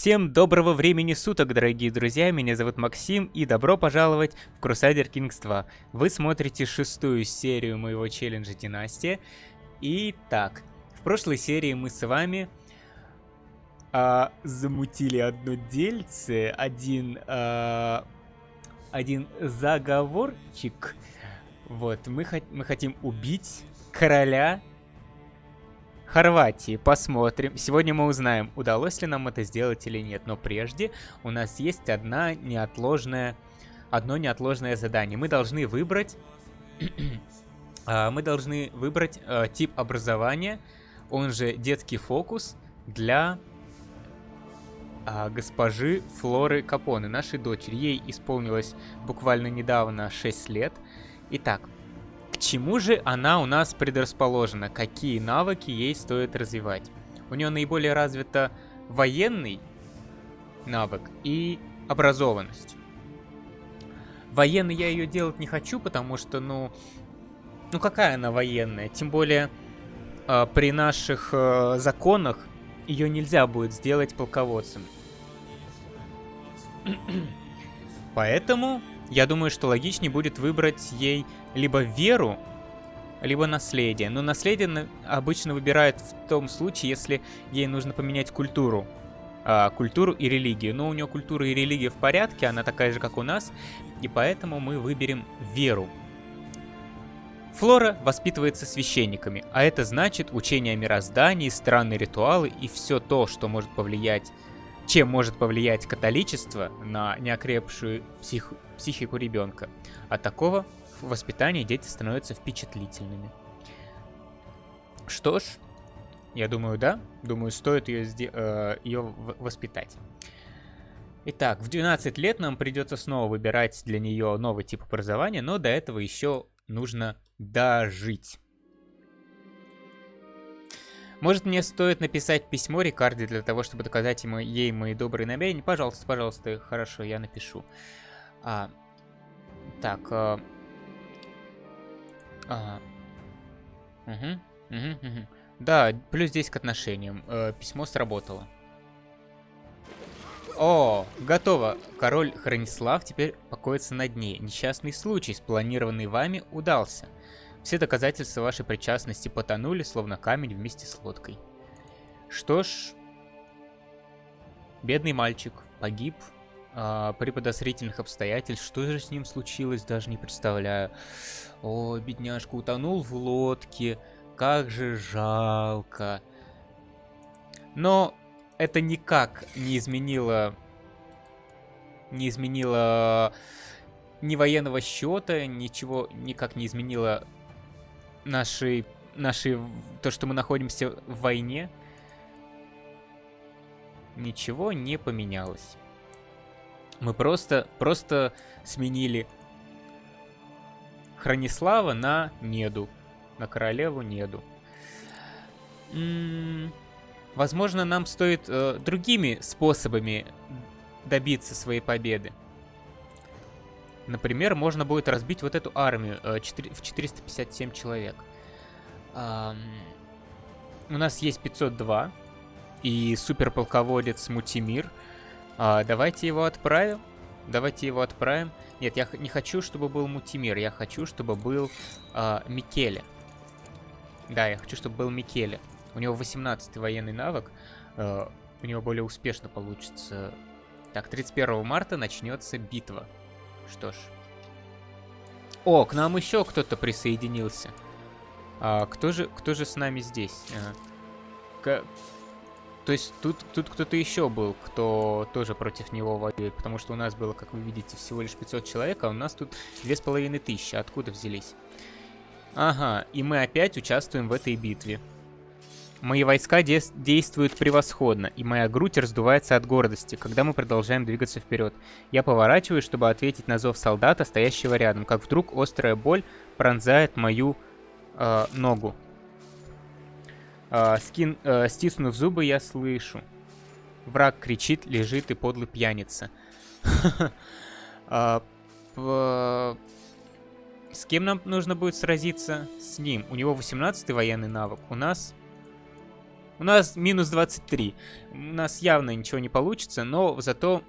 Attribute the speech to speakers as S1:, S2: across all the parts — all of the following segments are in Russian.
S1: Всем доброго времени суток, дорогие друзья, меня зовут Максим, и добро пожаловать в Crusader Kings 2. Вы смотрите шестую серию моего челленджа Династия. Итак, в прошлой серии мы с вами а, замутили одно дельце, один, а, один заговорчик. Вот, мы, мы хотим убить короля Хорватии. Посмотрим. Сегодня мы узнаем, удалось ли нам это сделать или нет. Но прежде у нас есть одна неотложная, одно неотложное задание. Мы должны выбрать... А, мы должны выбрать э, тип образования, он же детский фокус, для а, госпожи Флоры Капоны, нашей дочери. Ей исполнилось буквально недавно 6 лет. Итак, чему же она у нас предрасположена? Какие навыки ей стоит развивать? У нее наиболее развита военный навык и образованность. Военный я ее делать не хочу, потому что, ну... Ну какая она военная? Тем более э, при наших э, законах ее нельзя будет сделать полководцем. Поэтому я думаю, что логичнее будет выбрать ей либо веру, либо наследие. Но наследие обычно выбирают в том случае, если ей нужно поменять культуру. А, культуру и религию. Но у нее культура и религия в порядке, она такая же, как у нас. И поэтому мы выберем веру. Флора воспитывается священниками, а это значит учение о мироздании, странные ритуалы и все то, что может повлиять чем может повлиять католичество на неокрепшую псих... психику ребенка. От такого воспитания дети становятся впечатлительными. Что ж, я думаю, да. Думаю, стоит ее, э, ее воспитать. Итак, в 12 лет нам придется снова выбирать для нее новый тип образования, но до этого еще нужно дожить. Может, мне стоит написать письмо Рикарде для того, чтобы доказать ему, ей мои добрые намерения? Пожалуйста, пожалуйста, хорошо, я напишу. А, так. А, а, угу, угу, угу. Да, плюс здесь к отношениям. Э, письмо сработало. О, готово. Король Хранислав теперь покоится на дне. Несчастный случай, спланированный вами, удался. Все доказательства вашей причастности потонули, словно камень вместе с лодкой. Что ж, бедный мальчик погиб а, при подозрительных обстоятельствах. Что же с ним случилось, даже не представляю. О, бедняжка утонул в лодке. Как же жалко. Но это никак не изменило... Не изменило ни военного счета, ничего никак не изменило нашей, нашей, то, что мы находимся в войне, ничего не поменялось. Мы просто, просто сменили Хранислава на Неду, на королеву Неду. М -м возможно, нам стоит э, другими способами добиться своей победы. Например, можно будет разбить вот эту армию э, 4, в 457 человек. Эм, у нас есть 502 и суперполководец Мутимир. Э, давайте его отправим. Давайте его отправим. Нет, я не хочу, чтобы был Мутимир. Я хочу, чтобы был э, Микеле. Да, я хочу, чтобы был Микеле. У него 18 военный навык. Э, у него более успешно получится. Так, 31 марта начнется битва. Что ж. О, к нам еще кто-то присоединился. А, кто же, кто же с нами здесь? А, к... То есть тут, тут кто-то еще был, кто тоже против него воюет, потому что у нас было, как вы видите, всего лишь 500 человек, а у нас тут 2500. Откуда взялись? Ага, и мы опять участвуем в этой битве. Мои войска де действуют превосходно, и моя грудь раздувается от гордости, когда мы продолжаем двигаться вперед. Я поворачиваюсь, чтобы ответить на зов солдата, стоящего рядом, как вдруг острая боль пронзает мою э, ногу. Э, скин, э, стиснув зубы, я слышу. Враг кричит, лежит и подлый пьяница. А, с кем нам нужно будет сразиться? С ним. У него 18 военный навык. У нас У нас минус 23. У нас явно ничего не получится, но зато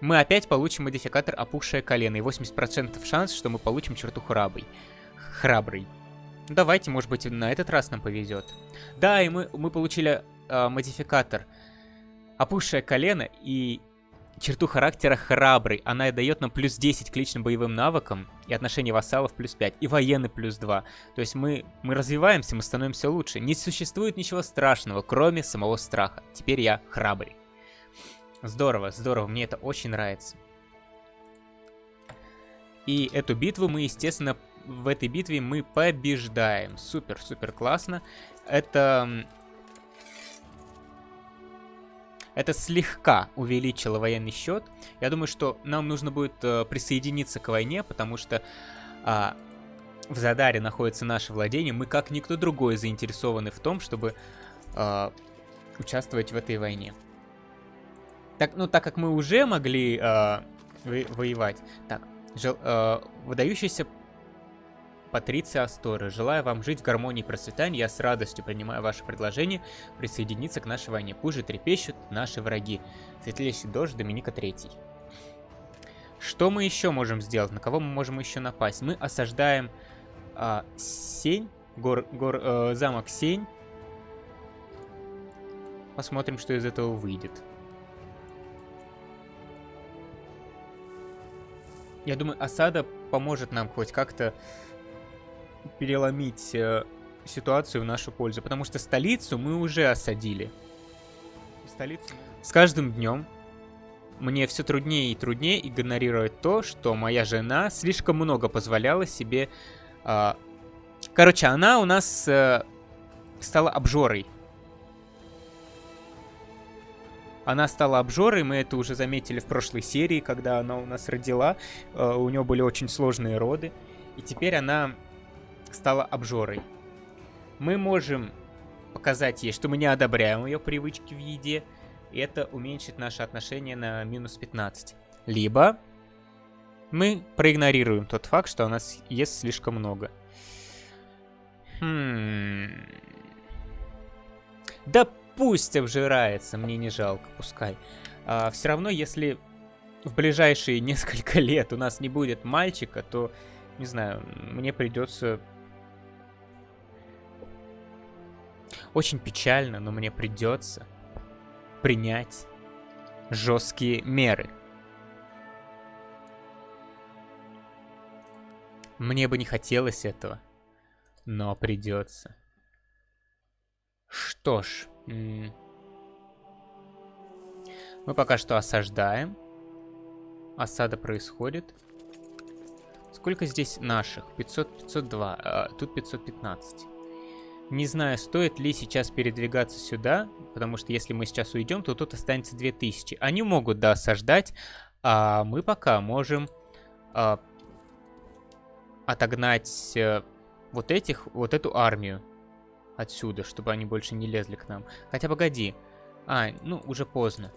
S1: мы опять получим модификатор опухшее колено. И 80% шанс, что мы получим черту храбрый. Храбрый. Давайте, может быть, на этот раз нам повезет. Да, и мы, мы получили э, модификатор опухшее колено и черту характера храбрый. Она дает нам плюс 10 к личным боевым навыкам и отношение вассалов плюс 5. И военный плюс 2. То есть мы, мы развиваемся, мы становимся лучше. Не существует ничего страшного, кроме самого страха. Теперь я храбрый. Здорово, здорово, мне это очень нравится. И эту битву мы, естественно, в этой битве мы побеждаем. Супер, супер классно. Это... Это слегка увеличило военный счет. Я думаю, что нам нужно будет э, присоединиться к войне, потому что э, в Задаре находится наше владение. Мы, как никто другой, заинтересованы в том, чтобы э, участвовать в этой войне. Так, ну, так как мы уже могли э, во воевать. Так, жел, э, выдающийся Патриция Асторы. Желаю вам жить в гармонии и процветании. Я с радостью принимаю ваше предложение присоединиться к нашей войне. Пусть же трепещут наши враги. Светлейший дождь Доминика Третий. Что мы еще можем сделать? На кого мы можем еще напасть? Мы осаждаем э, Сень, гор, гор, э, замок Сень. Посмотрим, что из этого выйдет. Я думаю, осада поможет нам хоть как-то переломить э, ситуацию в нашу пользу. Потому что столицу мы уже осадили. Столицу... С каждым днем мне все труднее и труднее игнорировать то, что моя жена слишком много позволяла себе... Э... Короче, она у нас э, стала обжорой. Она стала обжорой, мы это уже заметили в прошлой серии, когда она у нас родила. Э, у нее были очень сложные роды. И теперь она стала обжорой. Мы можем показать ей, что мы не одобряем ее привычки в еде. И это уменьшит наше отношение на минус 15. Либо мы проигнорируем тот факт, что она ест слишком много. Хм... Да Пусть обжирается, мне не жалко, пускай. А, все равно, если в ближайшие несколько лет у нас не будет мальчика, то, не знаю, мне придется... Очень печально, но мне придется принять жесткие меры. Мне бы не хотелось этого, но придется. Что ж, мы пока что осаждаем. Осада происходит. Сколько здесь наших? 500, 502. А, тут 515. Не знаю, стоит ли сейчас передвигаться сюда, потому что если мы сейчас уйдем, то тут останется 2000. Они могут, да, осаждать, а мы пока можем а, отогнать а, вот этих, вот эту армию отсюда, чтобы они больше не лезли к нам. Хотя, погоди. А, ну, уже поздно.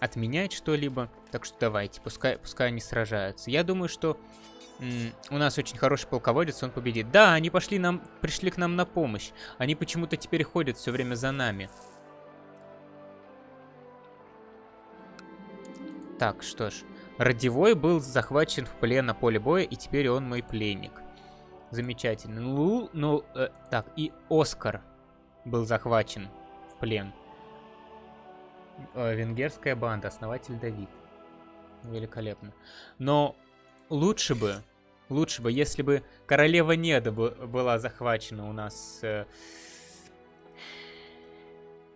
S1: Отменять что-либо. Так что давайте, пускай, пускай они сражаются. Я думаю, что у нас очень хороший полководец, он победит. Да, они пошли нам, пришли к нам на помощь. Они почему-то теперь ходят все время за нами. Так, что ж. Радивой был захвачен в плен на поле боя, и теперь он мой пленник. Замечательно. Ну, ну, э, так, и Оскар был захвачен в плен. Э, венгерская банда, основатель Давид. Великолепно. Но лучше бы, лучше бы, если бы королева Неда была захвачена у нас э,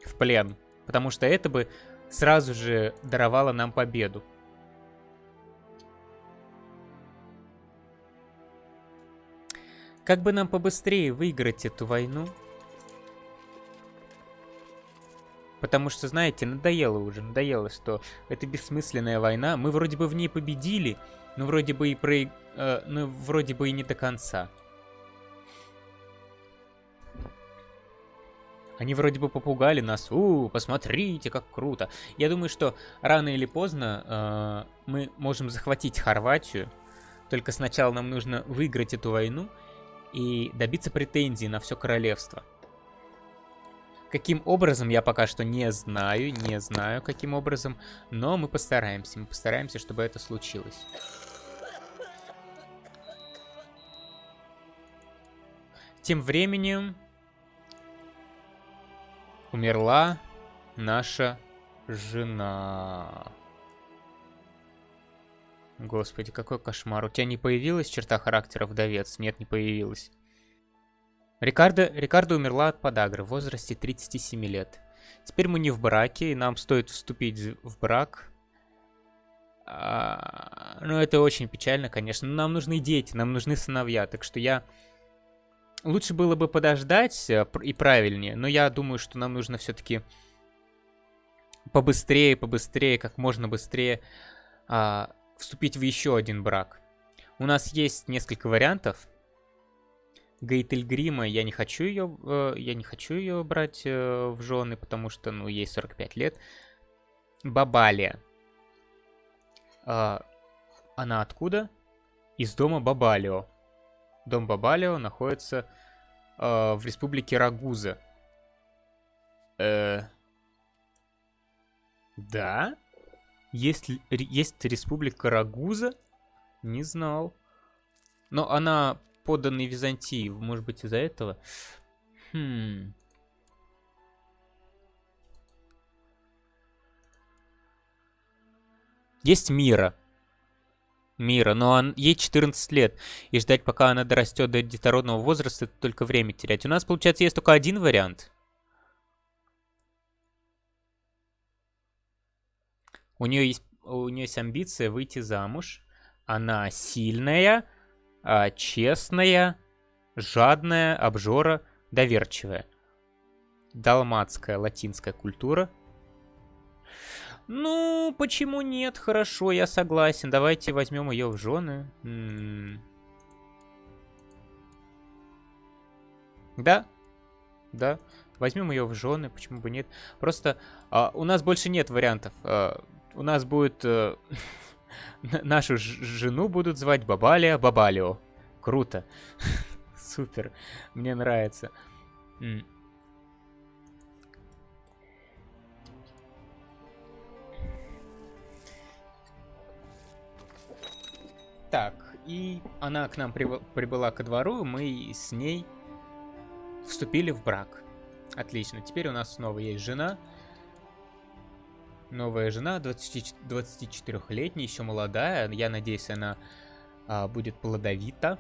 S1: в плен. Потому что это бы сразу же даровало нам победу. Как бы нам побыстрее выиграть эту войну? Потому что, знаете, надоело уже, надоело, что это бессмысленная война. Мы вроде бы в ней победили, но вроде бы и про... Э, ну, вроде бы и не до конца. Они вроде бы попугали нас. У, посмотрите, как круто. Я думаю, что рано или поздно э, мы можем захватить Хорватию. Только сначала нам нужно выиграть эту войну и добиться претензий на все королевство. Каким образом, я пока что не знаю, не знаю, каким образом, но мы постараемся, мы постараемся, чтобы это случилось. Тем временем умерла наша жена. Господи, какой кошмар. У тебя не появилась черта характера вдовец? Нет, не появилась. Рикардо, Рикардо умерла от подагры в возрасте 37 лет. Теперь мы не в браке, и нам стоит вступить в брак. А, ну, это очень печально, конечно. Но нам нужны дети, нам нужны сыновья. Так что я... Лучше было бы подождать э, и правильнее. Но я думаю, что нам нужно все-таки побыстрее, побыстрее, как можно быстрее а, вступить в еще один брак. У нас есть несколько вариантов. Гейтельгрима, я не хочу ее, э, я не хочу ее брать э, в жены, потому что, ну, ей 45 лет. Бабалия. Э, она откуда? Из дома Бабалио. Дом Бабалио находится э, в республике Рагуза. Э, да? Есть, есть республика Рагуза? Не знал. Но она подданный Византии. Может быть, из-за этого? Хм... Есть Мира. Мира, но он, ей 14 лет. И ждать, пока она дорастет до детородного возраста, это только время терять. У нас, получается, есть только один вариант. У нее есть, у нее есть амбиция выйти замуж. Она сильная, а, честная, жадная, обжора, доверчивая. Далматская латинская культура. Ну, почему нет? Хорошо, я согласен. Давайте возьмем ее в жены. М -м -м. Да, да. Возьмем ее в жены, почему бы нет? Просто а, у нас больше нет вариантов. А, у нас будет... А, Нашу жену будут звать Бабалия Бабалио. Круто. Супер. Мне нравится. Так, и она к нам прибыла ко двору, мы с ней вступили в брак. Отлично, теперь у нас снова есть жена, новая жена, 24-летняя, еще молодая. Я надеюсь, она а, будет плодовита.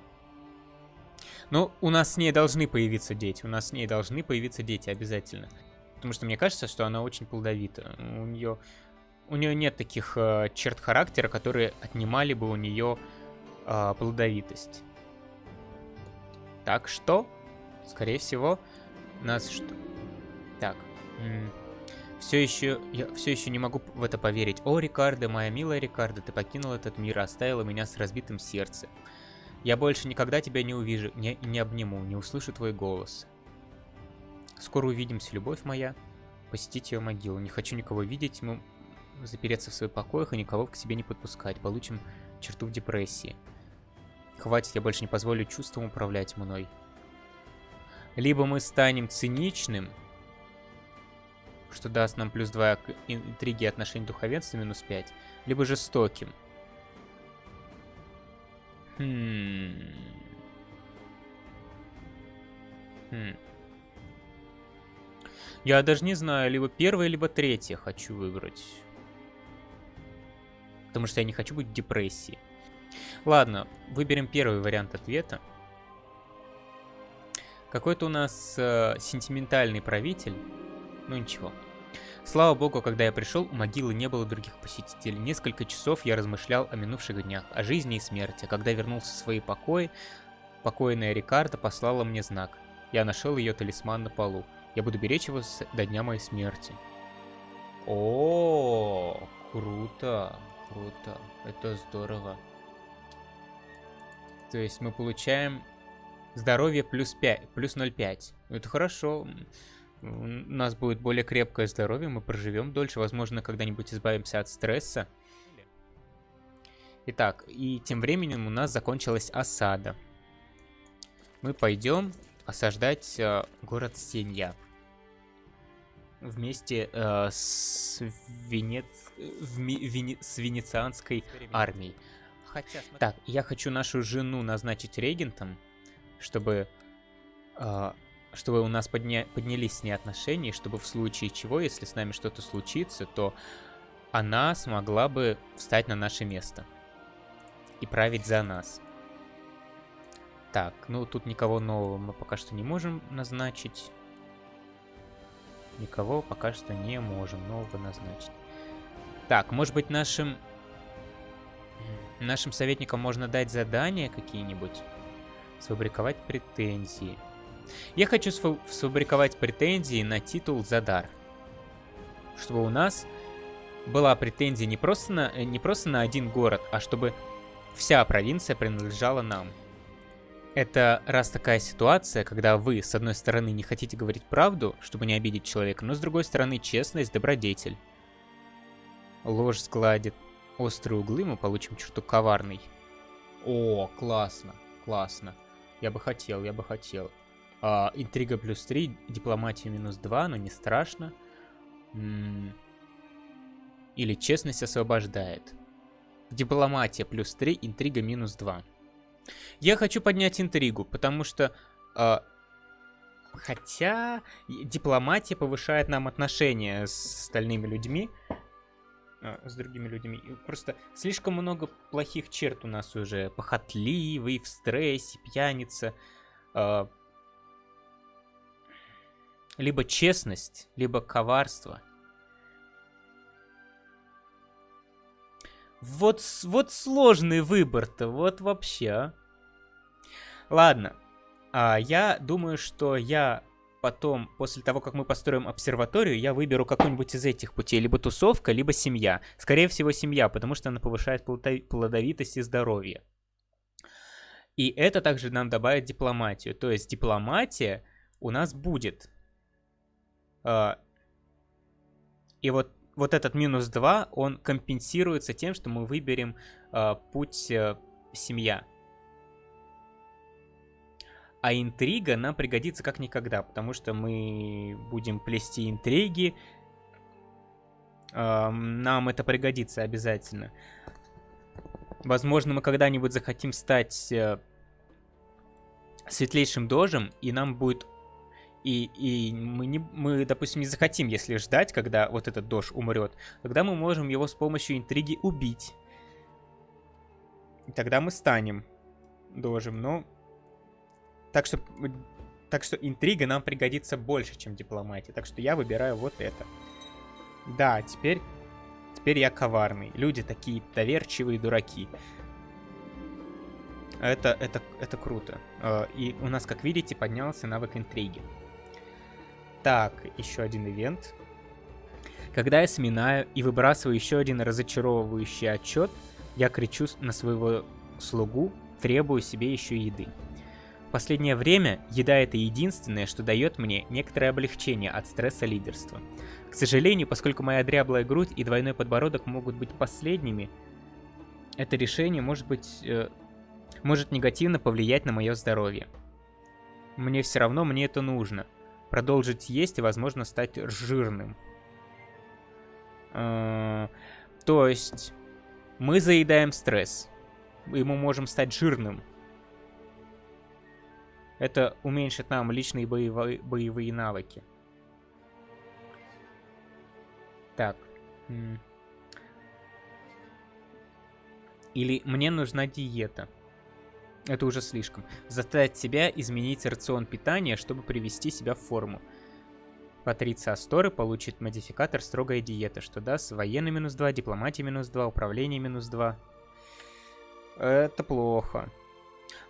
S1: Но у нас с ней должны появиться дети. У нас с ней должны появиться дети обязательно. Потому что мне кажется, что она очень плодовита. У нее, у нее нет таких э, черт характера, которые отнимали бы у нее э, плодовитость. Так что, скорее всего, нас что... Так. Все еще, я все еще не могу в это поверить. О, Рикардо, моя милая Рикардо, ты покинул этот мир, оставила меня с разбитым сердцем. Я больше никогда тебя не увижу, не, не обниму, не услышу твой голос. Скоро увидимся, любовь моя. Посетить ее могилу. Не хочу никого видеть, мы запереться в своих покоях и никого к себе не подпускать. Получим черту в депрессии. Хватит, я больше не позволю чувствам управлять мной. Либо мы станем циничным, что даст нам плюс 2 к интриги отношений духовенства, минус 5, либо жестоким. Хм. Хм. Я даже не знаю, либо первое, либо третье хочу выбрать. Потому что я не хочу быть в депрессии. Ладно, выберем первый вариант ответа. Какой-то у нас э, сентиментальный правитель. Ну ничего. Слава богу, когда я пришел, у могилы не было других посетителей. Несколько часов я размышлял о минувших днях, о жизни и смерти. Когда вернулся в свои покои, покойная Рикарда послала мне знак. Я нашел ее талисман на полу. Я буду беречь его до дня моей смерти. О, круто, круто. Это здорово. То есть мы получаем здоровье плюс 5, плюс 0,5. Это хорошо у нас будет более крепкое здоровье, мы проживем дольше, возможно, когда-нибудь избавимся от стресса. Итак, и тем временем у нас закончилась осада. мы пойдем осаждать э, город Сенья. Вместе э, с, Венец... Вене... с венецианской армией. Хотя, Так, я хочу нашу жену назначить регентом, чтобы, э, чтобы у нас подня... поднялись с ней отношения, чтобы в случае чего, если с нами что-то случится, то она смогла бы встать на наше место и править за нас. Так, ну тут никого нового мы пока что не можем назначить. Никого пока что не можем нового назначить. Так, может быть нашим... Нашим советникам можно дать задания какие-нибудь? Сфабриковать претензии. Я хочу сфабриковать претензии на титул за дар. Чтобы у нас была претензия не просто на, не просто на один город, а чтобы вся провинция принадлежала нам. Это раз такая ситуация, когда вы, с одной стороны, не хотите говорить правду, чтобы не обидеть человека, но с другой стороны, честность, добродетель. Ложь сгладит острые углы, мы получим черту коварный. О, классно, классно. Я бы хотел, я бы хотел. А, интрига плюс 3, дипломатия минус 2, но не страшно. М -м или честность освобождает. Дипломатия плюс 3, интрига минус 2. Я хочу поднять интригу, потому что... Э, хотя дипломатия повышает нам отношения с остальными людьми. Э, с другими людьми. Просто слишком много плохих черт у нас уже. Похотливый, в стрессе, пьяница. Э, либо честность, либо коварство. Вот, вот сложный выбор-то, вот вообще, а. Ладно, а, я думаю, что я потом, после того, как мы построим обсерваторию, я выберу какой-нибудь из этих путей. Либо тусовка, либо семья. Скорее всего, семья, потому что она повышает плодовитость и здоровье. И это также нам добавит дипломатию. То есть дипломатия у нас будет. А, и вот вот этот минус 2, он компенсируется тем, что мы выберем э, путь э, семья. А интрига нам пригодится как никогда, потому что мы будем плести интриги. Нам это пригодится обязательно. Возможно, мы когда-нибудь захотим стать э, светлейшим дожем, и нам будет и, и мы, не, мы, допустим, не захотим, если ждать, когда вот этот дож умрет, тогда мы можем его с помощью интриги убить. И тогда мы станем дожем, но... Так что, так что интрига нам пригодится больше, чем дипломатия. Так что я выбираю вот это. Да, теперь... Теперь я коварный. Люди такие доверчивые дураки. Это, это, это круто. А, и у нас, как видите, поднялся навык интриги. Так, еще один ивент. Когда я сминаю и выбрасываю еще один разочаровывающий отчет, я кричу на своего слугу, требую себе еще еды. В последнее время еда это единственное, что дает мне некоторое облегчение от стресса лидерства. К сожалению, поскольку моя дряблая грудь и двойной подбородок могут быть последними, это решение может быть... Э, может негативно повлиять на мое здоровье. Мне все равно, мне это нужно продолжить есть и, возможно, стать жирным. Э, то есть мы заедаем стресс, и мы можем стать жирным. Это уменьшит нам личные боевые, боевые навыки. Так. Или мне нужна диета. Это уже слишком. Заставить себя изменить рацион питания, чтобы привести себя в форму. Патриция Асторы получит модификатор «Строгая диета», что даст военный минус 2, дипломатия минус 2, управление минус 2. Это плохо.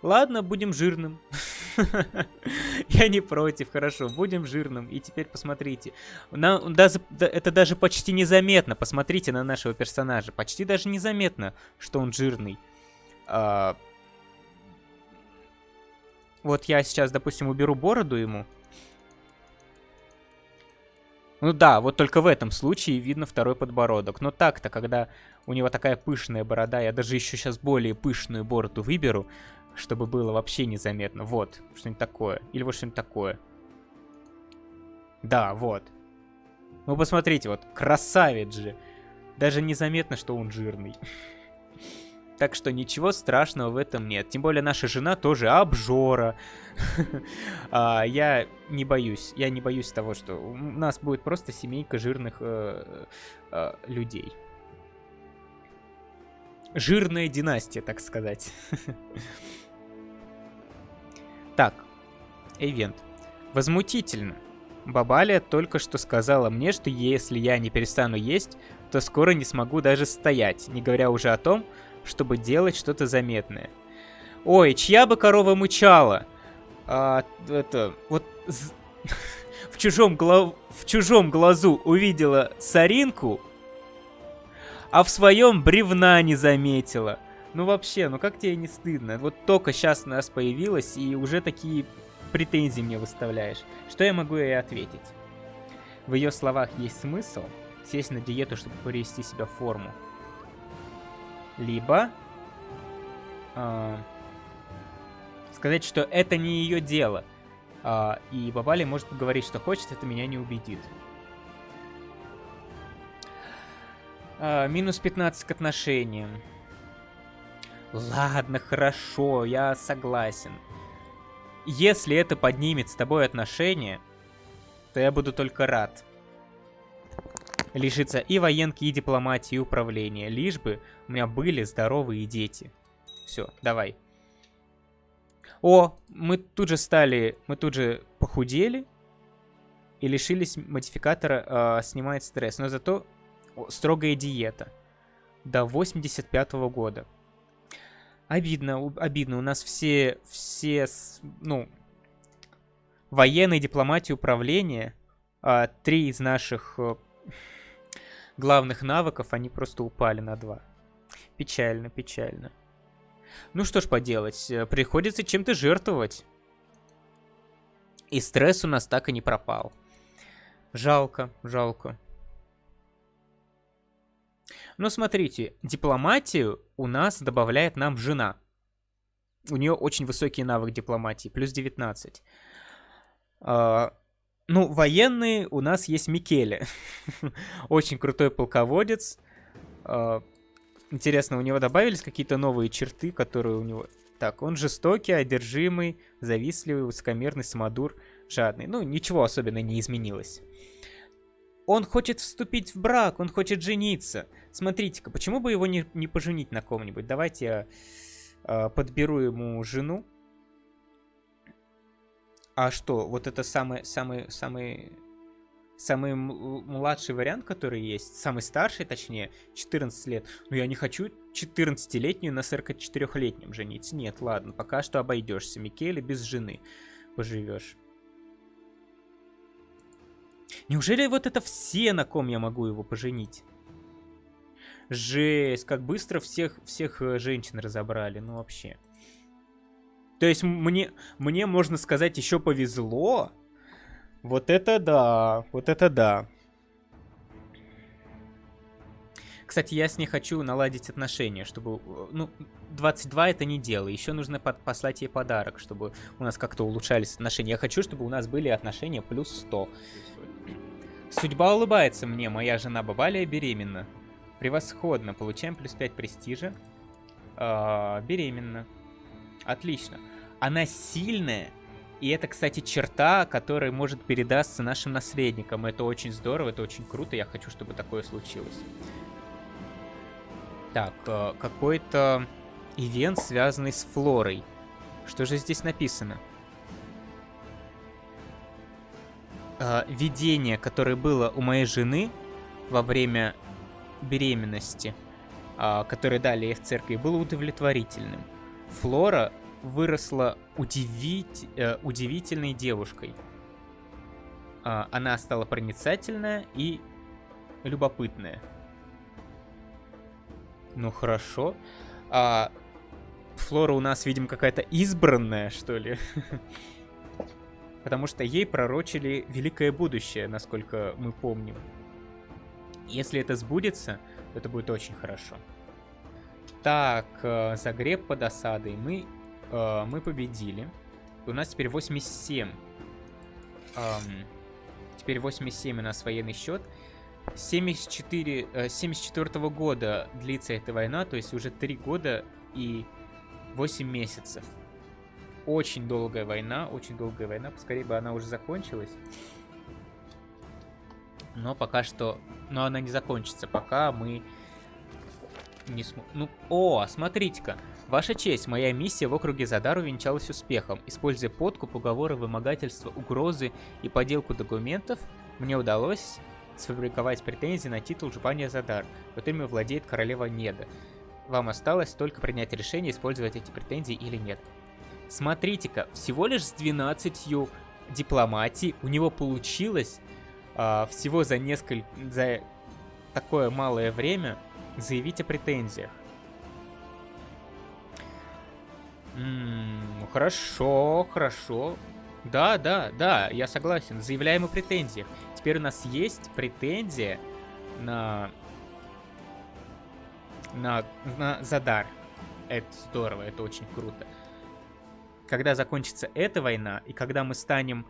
S1: Ладно, будем жирным. Я не против, хорошо, будем жирным. И теперь посмотрите. Это даже почти незаметно. Посмотрите на нашего персонажа. Почти даже незаметно, что он жирный. А, вот я сейчас, допустим, уберу бороду ему. Ну да, вот только в этом случае видно второй подбородок. Но так-то, когда у него такая пышная борода, я даже еще сейчас более пышную бороду выберу, чтобы было вообще незаметно. Вот, что-нибудь такое. Или вот что-нибудь такое. Да, вот. Ну, посмотрите, вот, красавец же. Даже незаметно, что он жирный. Так что ничего страшного в этом нет. Тем более наша жена тоже обжора. а, я не боюсь. Я не боюсь того, что у нас будет просто семейка жирных э, э, людей. Жирная династия, так сказать. так, ивент. Возмутительно. Бабаля только что сказала мне, что если я не перестану есть, то скоро не смогу даже стоять, не говоря уже о том, чтобы делать что-то заметное. Ой, чья бы корова мычала? А, это, вот в чужом, глав... в чужом глазу увидела соринку, а в своем бревна не заметила. Ну вообще, ну как тебе не стыдно? Вот только сейчас у нас появилась, и уже такие претензии мне выставляешь. Что я могу ей ответить? В ее словах есть смысл сесть на диету, чтобы привести себя в форму. Либо э, сказать, что это не ее дело. Э, и Бабали может говорить, что хочет, это меня не убедит. Э, минус 15 к отношениям. Ладно, хорошо, я согласен. Если это поднимет с тобой отношения, то я буду только рад лишиться и военки, и дипломатии, и управления, лишь бы у меня были здоровые дети. Все, давай. О, мы тут же стали, мы тут же похудели и лишились модификатора э, снимает стресс, но зато строгая диета до 85 -го года. Обидно, обидно, у нас все, все, ну, военные дипломатии управления, э, три из наших э, главных навыков, они просто упали на 2. Печально, печально. Ну что ж поделать, э, приходится чем-то жертвовать. И стресс у нас так и не пропал. Жалко, жалко. Но смотрите, дипломатию у нас добавляет нам жена. У нее очень высокий навык дипломатии, плюс 19. Ну, военные у нас есть Микеле. Очень крутой полководец. А, интересно, у него добавились какие-то новые черты, которые у него... Так, он жестокий, одержимый, завистливый, высокомерный, самодур, жадный. Ну, ничего особенно не изменилось. Он хочет вступить в брак, он хочет жениться. Смотрите-ка, почему бы его не, не поженить на ком-нибудь? Давайте я э, подберу ему жену. А что, вот это самый, самый, самый, самый младший вариант, который есть, самый старший, точнее, 14 лет. Но я не хочу 14-летнюю на 44-летнем жениться. Нет, ладно, пока что обойдешься. Микеле без жены поживешь. Неужели вот это все, на ком я могу его поженить? Жесть, как быстро всех, всех э, женщин разобрали, ну вообще. То есть мне, мне можно сказать, еще повезло. Вот это да, вот это да. Кстати, я с ней хочу наладить отношения, чтобы... Ну, 22 это не дело. Еще нужно под, послать ей подарок, чтобы у нас как-то улучшались отношения. Я хочу, чтобы у нас были отношения плюс 100. Судьба улыбается мне. Моя жена Бабалия беременна. Превосходно. Получаем плюс 5 престижа. А, беременна. Отлично. Она сильная, и это, кстати, черта, которая может передастся нашим наследникам. Это очень здорово, это очень круто, я хочу, чтобы такое случилось. Так, э, какой-то ивент, связанный с флорой. Что же здесь написано? Э, видение, которое было у моей жены во время беременности, э, которое дали ей в церкви, было удовлетворительным. Флора выросла удивить, э, удивительной девушкой. Э, она стала проницательная и любопытная. Ну хорошо. А Флора у нас, видимо, какая-то избранная, что ли. Потому что ей пророчили великое будущее, насколько мы помним. Если это сбудется, это будет очень хорошо. Так, э, загреб под осадой. Мы э, мы победили. У нас теперь 87. Эм, теперь 87 у нас военный счет. 74, э, 74 -го года длится эта война, то есть уже 3 года и 8 месяцев. Очень долгая война, очень долгая война. Поскорее бы она уже закончилась. Но пока что... Но она не закончится, пока мы не см... Ну, о, смотрите-ка. Ваша честь, моя миссия в округе Задар увенчалась успехом. Используя подкуп, уговоры, вымогательство, угрозы и поделку документов, мне удалось сфабриковать претензии на титул Жупания Задар, которыми владеет королева Неда. Вам осталось только принять решение, использовать эти претензии или нет. Смотрите-ка, всего лишь с 12 дипломатий у него получилось а, всего за несколько... за такое малое время заявить о претензиях. М -м, хорошо, хорошо. Да, да, да, я согласен. Заявляем о претензиях. Теперь у нас есть претензия на... На, на Задар. Это здорово, это очень круто. Когда закончится эта война, и когда мы станем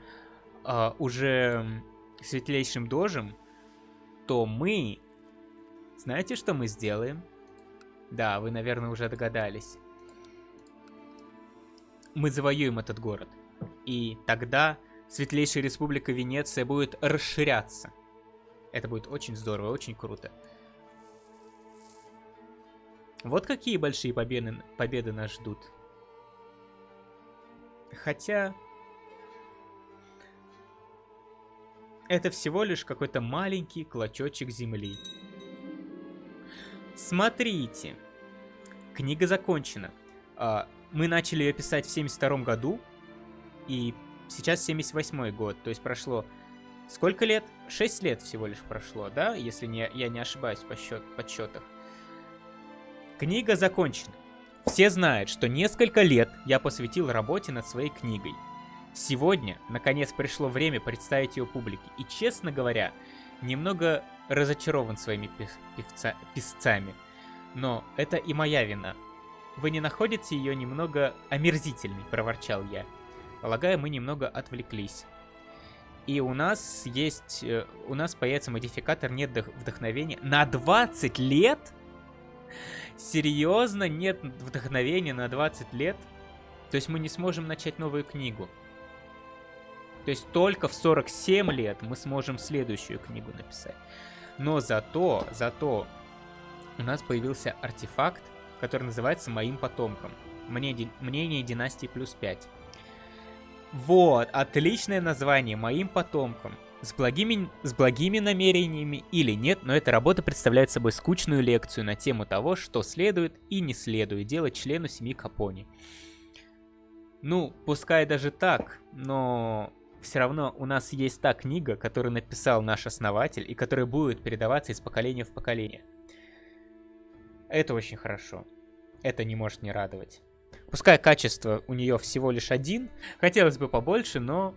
S1: э, уже светлейшим дожем, то мы знаете, что мы сделаем? Да, вы, наверное, уже догадались. Мы завоюем этот город. И тогда Светлейшая Республика Венеция будет расширяться. Это будет очень здорово, очень круто. Вот какие большие победы, победы нас ждут. Хотя... Это всего лишь какой-то маленький клочочек земли. Смотрите. Книга закончена. А, мы начали ее писать в 72 году, и сейчас 78 год, то есть прошло... Сколько лет? 6 лет всего лишь прошло, да? Если не, я не ошибаюсь по счет, подсчетах. Книга закончена. Все знают, что несколько лет я посвятил работе над своей книгой. Сегодня, наконец, пришло время представить ее публике. И, честно говоря, немного разочарован своими певца, песцами. Но это и моя вина. Вы не находите ее немного омерзительной, проворчал я. Полагаю, мы немного отвлеклись. И у нас есть... Э, у нас появится модификатор «Нет вдохновения» на 20 лет? Серьезно? Нет вдохновения на 20 лет? То есть мы не сможем начать новую книгу. То есть только в 47 лет мы сможем следующую книгу написать. Но зато, зато у нас появился артефакт, который называется «Моим потомком». Мнение династии плюс 5. Вот, отличное название «Моим потомкам». С благими, с благими намерениями или нет, но эта работа представляет собой скучную лекцию на тему того, что следует и не следует делать члену семьи Капони. Ну, пускай даже так, но все равно у нас есть та книга, которую написал наш основатель и которая будет передаваться из поколения в поколение. Это очень хорошо. Это не может не радовать. Пускай качество у нее всего лишь один, хотелось бы побольше, но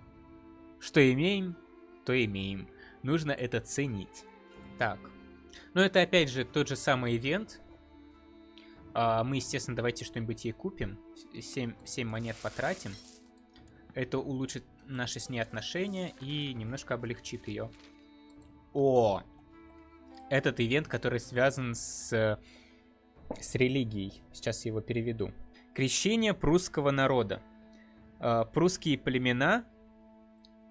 S1: что имеем, то имеем. Нужно это ценить. Так. Ну это опять же тот же самый ивент. А, мы, естественно, давайте что-нибудь ей купим. 7, 7 монет потратим. Это улучшит наши с ней отношения и немножко облегчит ее. О! Этот ивент, который связан с, с религией. Сейчас я его переведу. Крещение прусского народа. А, прусские племена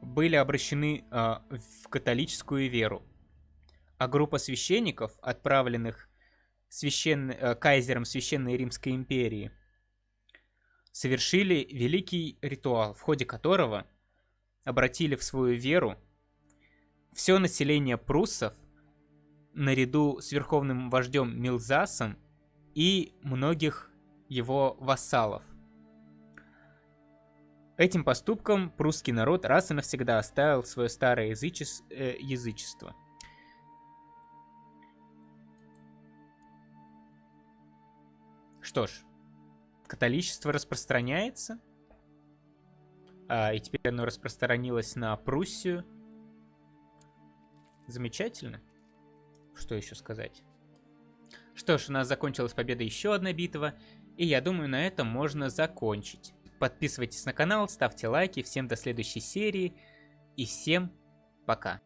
S1: были обращены а, в католическую веру. А группа священников, отправленных священ... Э, кайзером Священной Римской империи, совершили великий ритуал, в ходе которого обратили в свою веру все население пруссов наряду с верховным вождем Милзасом и многих его вассалов. Этим поступком прусский народ раз и навсегда оставил свое старое язычес... э, язычество. Что ж, католичество распространяется – а, и теперь оно распространилось на Пруссию. Замечательно. Что еще сказать? Что ж, у нас закончилась победа еще одна битва. И я думаю, на этом можно закончить. Подписывайтесь на канал, ставьте лайки. Всем до следующей серии. И всем пока.